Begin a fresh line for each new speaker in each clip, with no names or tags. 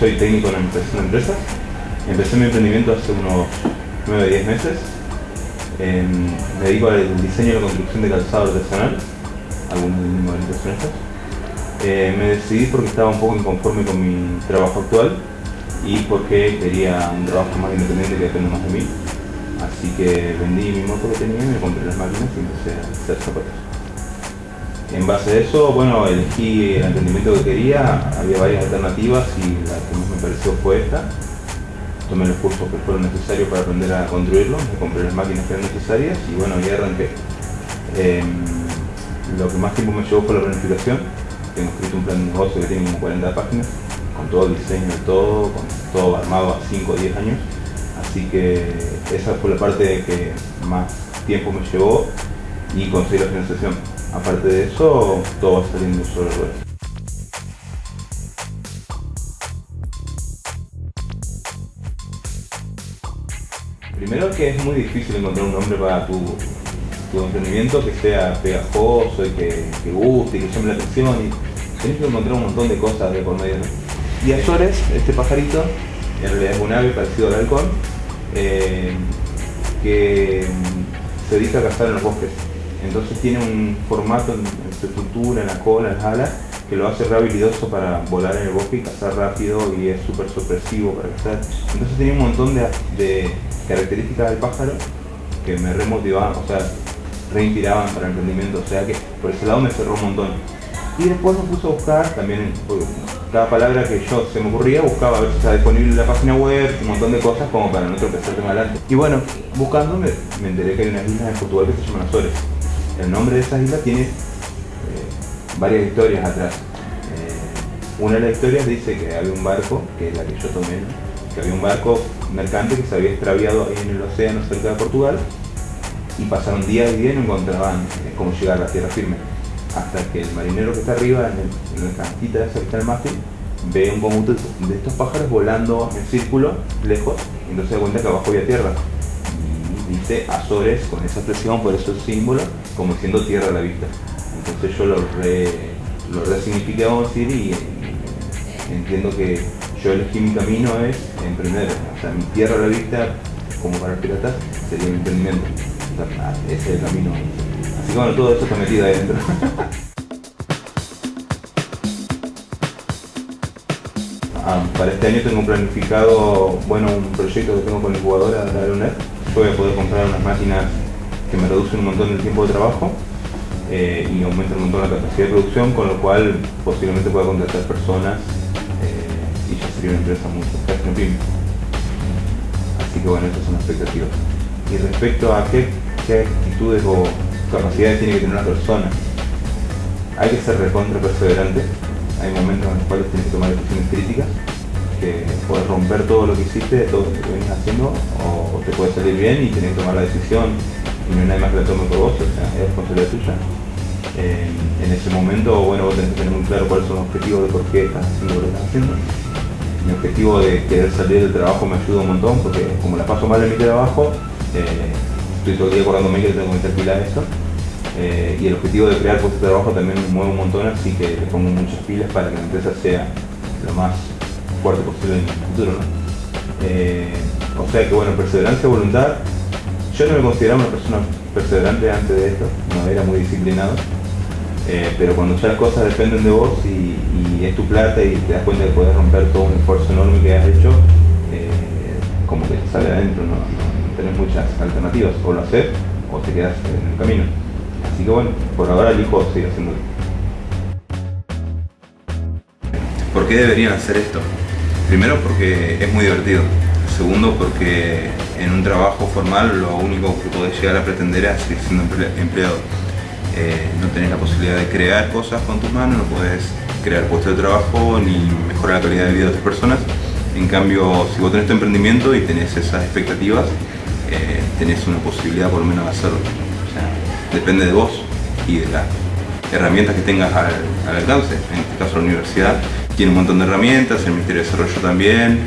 soy técnico en de empresas. Empecé mi emprendimiento hace unos 9 o 10 meses. Eh, me dedico al diseño y la construcción de calzado artesanal, algunos modelitos son estos. Me decidí porque estaba un poco inconforme con mi trabajo actual y porque quería un trabajo más independiente que dependa más de mí. Así que vendí mi moto que tenía, me compré las máquinas y empecé a hacer zapatos. En base a eso, bueno, elegí el entendimiento que quería, había varias alternativas y la que más me pareció fue esta. Tomé los cursos que fueron necesarios para aprender a construirlo, me compré las máquinas que eran necesarias y bueno, ya arranqué. Em, lo que más tiempo me llevó fue la planificación. Tengo escrito un plan de negocio que tiene como 40 páginas, con todo el diseño y todo, con todo armado a 5 o 10 años. Así que esa fue la parte que más tiempo me llevó y conseguí la financiación. Aparte de eso, todo va saliendo sobre ruedas. Primero que es muy difícil encontrar un nombre para tu, tu emprendimiento que sea pegajoso y que, guste y que llame la atención y tenés que encontrar un montón de cosas de por medio. Y Azores, este pajarito, en realidad es un ave parecido al halcón, eh, que se dedica a cazar en los bosques. Entonces tiene un formato en, su estructura, en la cola, en las alas, que lo hace re habilidoso para volar en el bosque y cazar rápido y es súper sorpresivo para cazar. Entonces tenía un montón de, de características del pájaro que me remotivaban, o sea, reinspiraban para el emprendimiento, o sea que por ese lado me cerró un montón. Y después me puse a buscar también, cada palabra que yo se me ocurría, buscaba a ver si estaba disponible en la página web, un montón de cosas como para no tropezarte más adelante. Y bueno, buscando me, me, enteré que hay unas islas en Portugal que se llaman Azores. El nombre de esas islas tiene eh, varias historias atrás. Eh, una de las historias dice que había un barco, que es la que yo tomé, que había un barco mercante que se había extraviado en el océano cerca de Portugal y pasaron días y días y no encontraban eh, cómo llegar a la tierra firme. Hasta que el marinero que está arriba, en, la cantita esa que está el mástil, ve un conjunto de estos pájaros volando en círculo, lejos, y entonces se da cuenta que abajo había tierra. Dice Azores con esa expresión, por eso el símbolo, como siendo tierra a la vista. Entonces yo lo, re, lo resignifiqué, vamos a decir, y, entiendo que yo elegí mi camino es emprender. O sea, mi tierra a la vista, como para los piratas, sería mi emprendimiento. ese es el camino. Así que bueno, todo eso está metido ahí dentro. ah, para este año tengo planificado, bueno, un proyecto que tengo con la incubadora de la UNED. Yo voy a poder comprar unas máquinas que me reducen un montón el tiempo de trabajo eh, y aumentan un montón la capacidad de producción, con lo cual posiblemente pueda contratar personas eh, y ya sería una empresa muy pyme. Así que bueno, estas son las expectativas. Y respecto a qué, qué actitudes o capacidades tiene que tener una persona. Hay que ser recontra perseverante, hay momentos en los cuales tienes que tomar decisiones críticas, que puedes romper todo lo que hiciste, todo lo que venís haciendo, o te puede salir bien y tienes que tomar la decisión y no hay nadie más que la tome por vos, o sea, es responsabilidad tuya. En ese momento, bueno, vos tenés que tener muy claro cuáles son los objetivos de por qué estás haciendo lo que estás haciendo. Mi objetivo de querer salir del trabajo me ayuda un montón porque como la paso mal en mi trabajo, eh, estoy todo el día acordándome que tengo que meter pila a eso. Eh, y el objetivo de crear puestos de trabajo también me mueve un montón, así que le pongo muchas pilas para que la empresa sea lo más fuerte posible en el futuro. ¿no? Eh, o sea que bueno, perseverancia, voluntad. Yo no me consideraba una persona perseverante antes de esto, no era muy disciplinado. Eh, pero cuando ya las cosas dependen de vos y, es tu plata y te das cuenta de poder romper todo un esfuerzo enorme que has hecho, eh, como que sale adentro, ¿no? no tenés muchas alternativas, o lo haces o te quedas en el camino. Así que bueno, por ahora elijo seguir haciéndolo. ¿Por qué deberían hacer esto? Primero porque es muy divertido. Segundo porque en un trabajo formal lo único que podés llegar a pretender es seguir siendo empleado. Eh, no tenés la posibilidad de crear cosas con tus manos, no podés crear puestos de trabajo ni mejorar la calidad de vida de otras personas. En cambio, si vos tenés tu emprendimiento y tenés esas expectativas, eh, tenés una posibilidad por lo menos de hacerlo. Depende de vos y de las herramientas que tengas al, alcance. En este caso la universidad tiene un montón de herramientas, el Ministerio de Desarrollo también,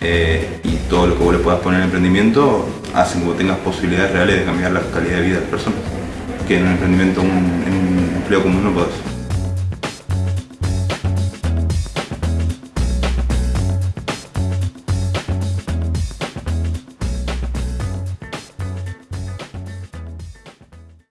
eh, y todo lo que vos le puedas poner en emprendimiento hace que vos tengas posibilidades reales de cambiar la calidad de vida de las personas, que en un emprendimiento, en un empleo común no podés.